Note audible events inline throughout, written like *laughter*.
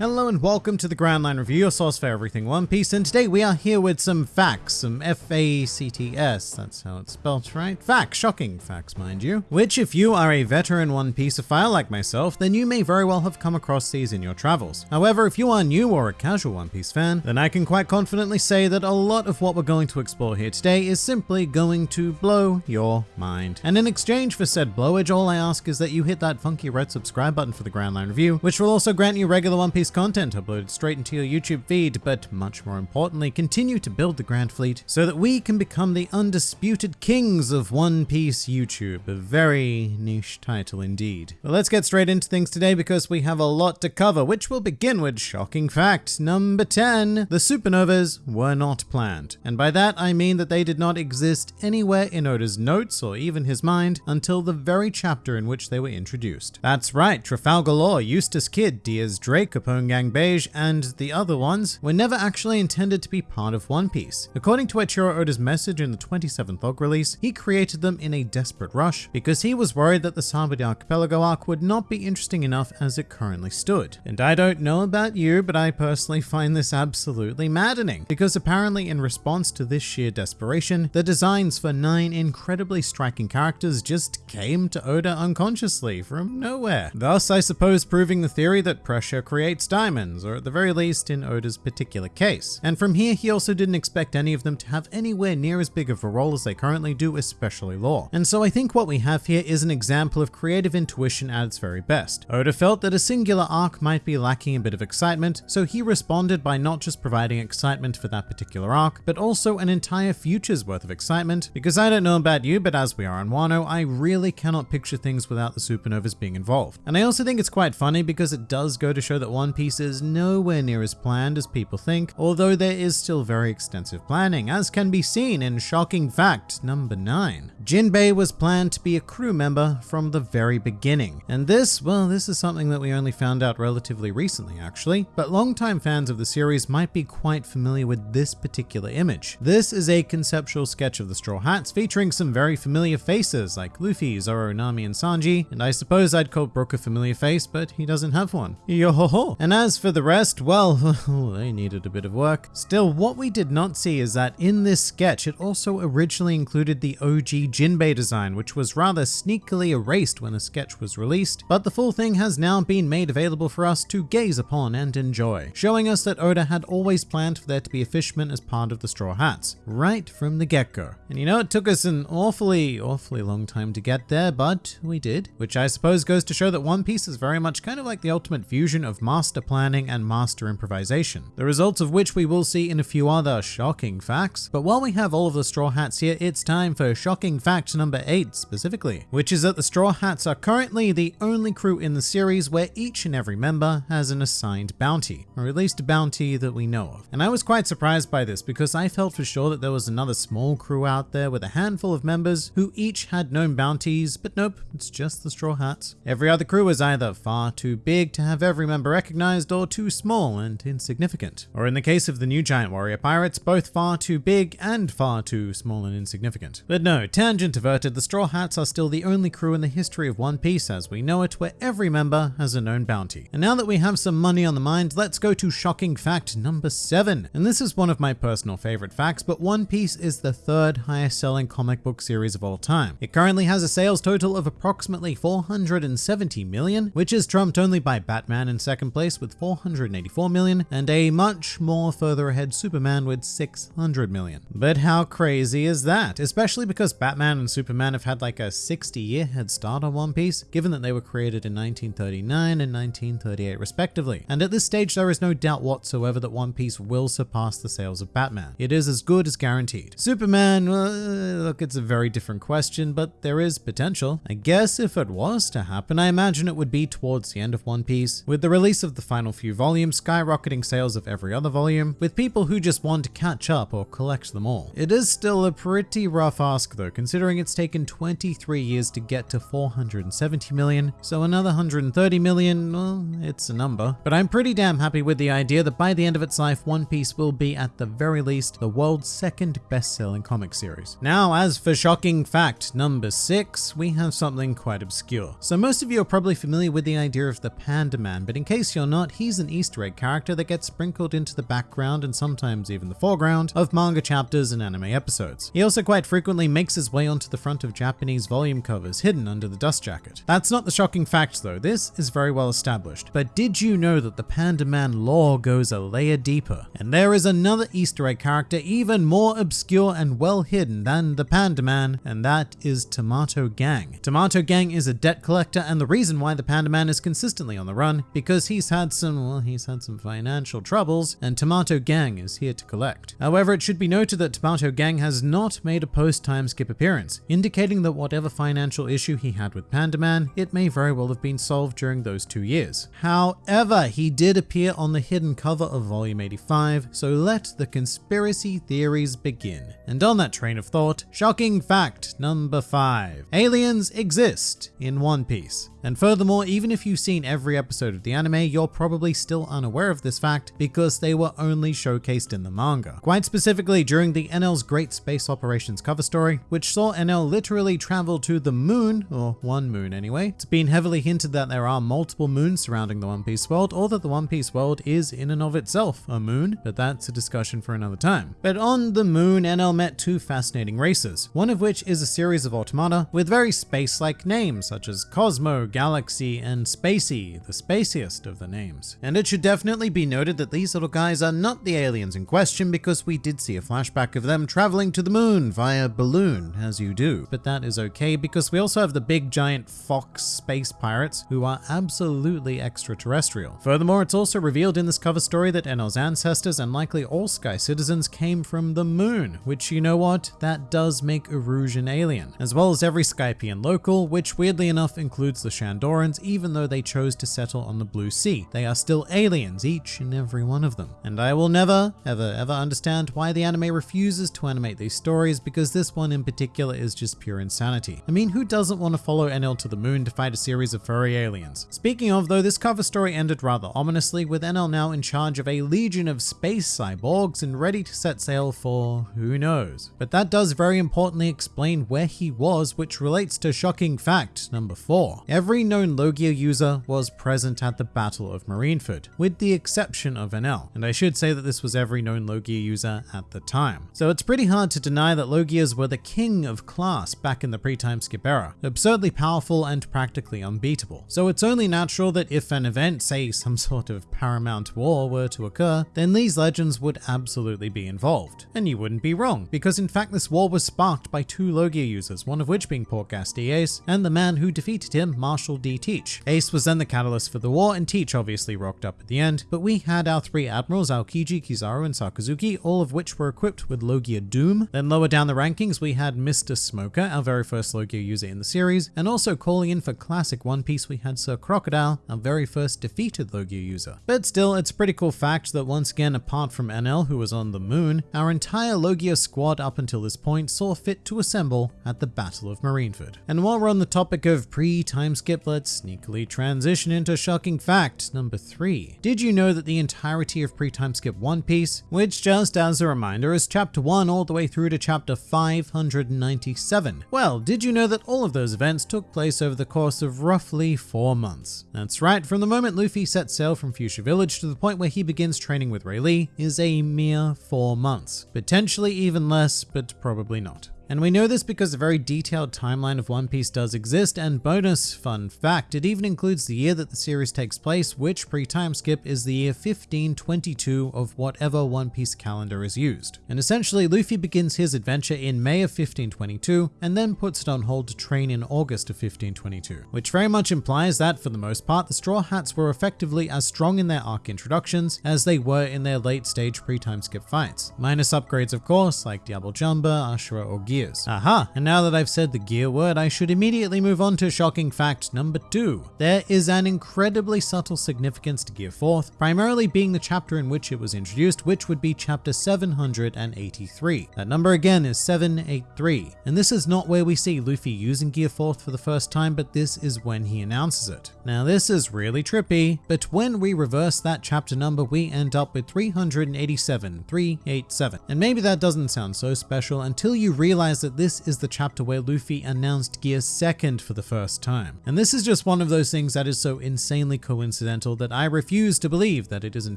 Hello and welcome to the Grand Line Review, your source for everything One Piece, and today we are here with some facts, some F-A-C-T-S, that's how it's spelled, right? Facts, shocking facts, mind you. Which, if you are a veteran One Piece Pieceophile like myself, then you may very well have come across these in your travels. However, if you are new or a casual One Piece fan, then I can quite confidently say that a lot of what we're going to explore here today is simply going to blow your mind. And in exchange for said blowage, all I ask is that you hit that funky red subscribe button for the Grand Line Review, which will also grant you regular One Piece content uploaded straight into your YouTube feed, but much more importantly, continue to build the Grand Fleet so that we can become the undisputed kings of One Piece YouTube. A very niche title indeed. But let's get straight into things today because we have a lot to cover, which will begin with shocking fact number 10. The supernovas were not planned. And by that, I mean that they did not exist anywhere in Oda's notes or even his mind until the very chapter in which they were introduced. That's right, Trafalgar Law, Eustass Kid, Diaz Drake, Capone Gang Bege, and the other ones were never actually intended to be part of One Piece. According to Eiichiro Oda's message in the 27th log release, he created them in a desperate rush because he was worried that the Sabaody Archipelago arc would not be interesting enough as it currently stood. And I don't know about you, but I personally find this absolutely maddening because apparently in response to this sheer desperation, the designs for nine incredibly striking characters just came to Oda unconsciously from nowhere. Thus, I suppose proving the theory that pressure creates diamonds, or at the very least in Oda's particular case. And from here, he also didn't expect any of them to have anywhere near as big of a role as they currently do, especially Law. And so I think what we have here is an example of creative intuition at its very best. Oda felt that a singular arc might be lacking a bit of excitement, so he responded by not just providing excitement for that particular arc, but also an entire future's worth of excitement, because I don't know about you, but as we are on Wano, I really cannot picture things without the supernovas being involved. And I also think it's quite funny because it does go to show that One Piece is nowhere near as planned as people think, although there is still very extensive planning, as can be seen in shocking fact number 9. Jinbei was planned to be a crew member from the very beginning. And this, well, this is something that we only found out relatively recently actually, but longtime fans of the series might be quite familiar with this particular image. This is a conceptual sketch of the Straw Hats featuring some very familiar faces like Luffy, Zoro, Nami, and Sanji, and I suppose I'd call Brook a familiar face, but he doesn't have one. Yo ho ho! And as for the rest, well, *laughs* they needed a bit of work. Still, what we did not see is that in this sketch, it also originally included the OG Jinbei design, which was rather sneakily erased when the sketch was released, but the full thing has now been made available for us to gaze upon and enjoy, showing us that Oda had always planned for there to be a fishman as part of the Straw Hats, right from the get-go. And you know, it took us an awfully, awfully long time to get there, but we did, which I suppose goes to show that One Piece is very much kind of like the ultimate fusion of master planning and master improvisation, the results of which we will see in a few other shocking facts. But while we have all of the Straw Hats here, it's time for shocking fact number 8 specifically, which is that the Straw Hats are currently the only crew in the series where each and every member has an assigned bounty, or at least a bounty that we know of. And I was quite surprised by this because I felt for sure that there was another small crew out there with a handful of members who each had known bounties, but nope, it's just the Straw Hats. Every other crew is either far too big to have every member recognized or too small and insignificant. Or in the case of the new Giant Warrior Pirates, both far too big and far too small and insignificant. But no, tangent averted, the Straw Hats are still the only crew in the history of One Piece as we know it where every member has a known bounty. And now that we have some money on the mind, let's go to shocking fact number 7. And this is one of my personal favorite facts, but One Piece is the third highest selling comic book series of all time. It currently has a sales total of approximately 470 million, which is trumped only by Batman in second place with 484 million, and a much more further ahead Superman with 600 million. But how crazy is that? Especially because Batman and Superman have had like a 60 year head start on One Piece, given that they were created in 1939 and 1938 respectively. And at this stage, there is no doubt whatsoever that One Piece will surpass the sales of Batman. It is as good as guaranteed. Superman, uh, look, it's a very different question, but there is potential. I guess if it was to happen, I imagine it would be towards the end of One Piece, with the release of the final few volumes skyrocketing sales of every other volume, with people who just want to catch up or collect them all. It is still a pretty rough ask though, considering it's taken 23 years to get to 470 million, so another 130 million, well, it's a number. But I'm pretty damn happy with the idea that by the end of its life, One Piece will be at the very least the world's second best-selling comic series. Now, as for shocking fact number six, we have something quite obscure. So most of you are probably familiar with the idea of the Panda Man, but in case you're not, he's an Easter egg character that gets sprinkled into the background and sometimes even the foreground of manga chapters and anime episodes. He also quite frequently makes his way onto the front of Japanese volume covers hidden under the dust jacket. That's not the shocking fact though, this is very well established. But did you know that the Panda Man lore goes a layer deeper? And there is another Easter egg character even more obscure and well hidden than the Panda Man, and that is Tomato Gang. Tomato Gang is a debt collector and the reason why the Panda Man is consistently on the run because he's had some, well, he's had some financial troubles and Tomato Gang is here to collect. However, it should be noted that Tomato Gang has not made a post-time skip appearance, indicating that whatever financial issue he had with Panda Man, it may very well have been solved during those two years. However, he did appear on the hidden cover of volume 85, so let the conspiracy theories begin. And on that train of thought, shocking fact number 5. Aliens exist in One Piece. And furthermore, even if you've seen every episode of the anime, you're probably still unaware of this fact because they were only showcased in the manga. Quite specifically during the Enel's Great Space Operations cover story, which saw Enel literally travel to the moon, or one moon anyway. It's been heavily hinted that there are multiple moons surrounding the One Piece world, or that the One Piece world is in and of itself a moon, but that's a discussion for another time. But on the moon, NL met two fascinating races, one of which is a series of automata with very space-like names such as Cosmo, Galaxy, and Spacey, the spaciest of the names. And it should definitely be noted that these little guys are not the aliens in question because we did see a flashback of them traveling to the moon via balloon, as you do. But that is okay because we also have the big giant fox space pirates who are absolutely extraterrestrial. Furthermore, it's also revealed in this cover story that Enel's ancestors and likely all Sky citizens came from the moon, which you know what? That does make Erusian alien, as well as every Skypian local, which weirdly enough includes the Shandorans, even though they chose to settle on the Blue Sea. They are still aliens, each and every one of them. And I will never, ever, ever understand why the anime refuses to animate these stories because this one in particular is just pure insanity. I mean, who doesn't want to follow Enel to the moon to fight a series of furry aliens? Speaking of though, this cover story ended rather ominously with Enel now in charge of a legion of space cyborgs and ready to set sail for who knows. But that does very importantly explain where he was, which relates to shocking fact number four. Every known Logia user was present at the Battle of Marineford, with the exception of Enel. And I should say that this was every known Logia user at the time. So it's pretty hard to deny that Logias were the king of class back in the pre-time skip era, absurdly powerful and practically unbeatable. So it's only natural that if an event, say some *laughs* sort of paramount war were to occur, then these legends would absolutely be involved. And you wouldn't be wrong, because in fact this war was sparked by two Logia users, one of which being Portgas D. Ace, and the man who defeated him, Marshall D. Teach. Ace was then the catalyst for the war, and Teach obviously rocked up at the end, but we had our three admirals, Aokiji, Kizaru, and Sakazuki, all of which were equipped with Logia Doom. Then lower down the rankings, we had Mr. Smoker, our very first Logia user in the series, and also calling in for classic One Piece, we had Sir Crocodile, our very first defeated Logia user. But still, it's a pretty cool fact that once again, apart from Enel, who was on the moon, our entire Logia squad up until this point saw fit to assemble at the Battle of Marineford. And while we're on the topic of pre-time skip, let's sneakily transition into shocking fact number three. Did you know that the entirety of pre-time skip One Piece, which just as a reminder is chapter 1 all the way through to chapter 597? Well, did you know that all of those events took place over the course of roughly four months? That's right, from the moment Luffy sets sail from Fuchsia Village to the point where he begins training with Rayleigh is a mere four months. Potentially even less, but probably not. And we know this because a very detailed timeline of One Piece does exist, and bonus fun fact, it even includes the year that the series takes place, which pre-time skip is the year 1522 of whatever One Piece calendar is used. And essentially, Luffy begins his adventure in May of 1522, and then puts it on hold to train in August of 1522, which very much implies that, for the most part, the Straw Hats were effectively as strong in their arc introductions as they were in their late stage pre-time skip fights. Minus upgrades, of course, like Diable Jambe, Ashura, or Gear gears. Aha, and now that I've said the gear word, I should immediately move on to shocking fact number two. There is an incredibly subtle significance to Gear 4th, primarily being the chapter in which it was introduced, which would be chapter 783. That number again is 783, and this is not where we see Luffy using Gear 4th for the first time, but this is when he announces it. Now this is really trippy, but when we reverse that chapter number, we end up with 387, 387. And maybe that doesn't sound so special until you realize realize that this is the chapter where Luffy announced Gear Second for the first time. And this is just one of those things that is so insanely coincidental that I refuse to believe that it is in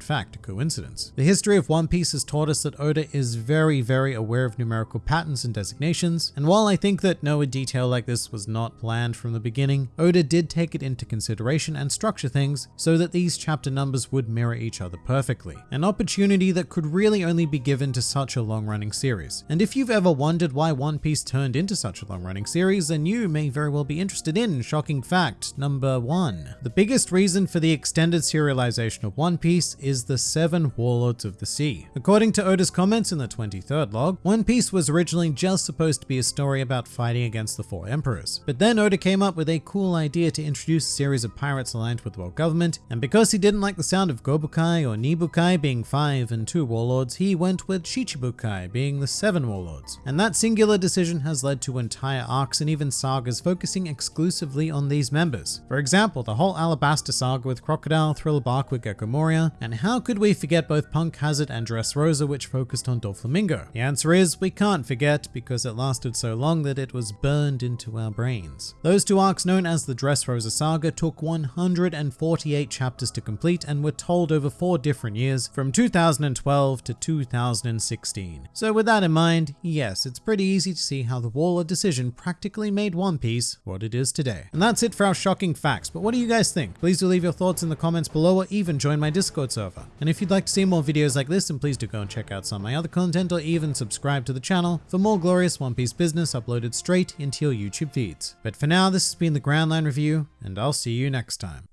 fact a coincidence. The history of One Piece has taught us that Oda is very, very aware of numerical patterns and designations, and while I think that no detail like this was not planned from the beginning, Oda did take it into consideration and structure things so that these chapter numbers would mirror each other perfectly. An opportunity that could really only be given to such a long-running series. And if you've ever wondered why One Piece turned into such a long-running series, and you may very well be interested in shocking fact number one. The biggest reason for the extended serialization of One Piece is the Seven Warlords of the Sea. According to Oda's comments in the 23rd log, One Piece was originally just supposed to be a story about fighting against the four emperors. But then Oda came up with a cool idea to introduce a series of pirates aligned with the world government, and because he didn't like the sound of Gobukai or Nibukai being five and two warlords, he went with Shichibukai being the seven warlords. And that singular decision has led to entire arcs and even sagas focusing exclusively on these members. For example, the whole Alabasta saga with Crocodile, Thriller Bark with Gecko Moria, and how could we forget both Punk Hazard and Dressrosa which focused on Doflamingo? The answer is we can't forget because it lasted so long that it was burned into our brains. Those two arcs known as the Dressrosa saga took 148 chapters to complete and were told over four different years from 2012 to 2016. So with that in mind, yes, it's pretty easy to see how the Waller decision practically made One Piece what it is today. And that's it for our shocking facts, but what do you guys think? Please do leave your thoughts in the comments below or even join my Discord server. And if you'd like to see more videos like this, then please do go and check out some of my other content or even subscribe to the channel for more glorious One Piece business uploaded straight into your YouTube feeds. But for now, this has been the Grand Line Review, and I'll see you next time.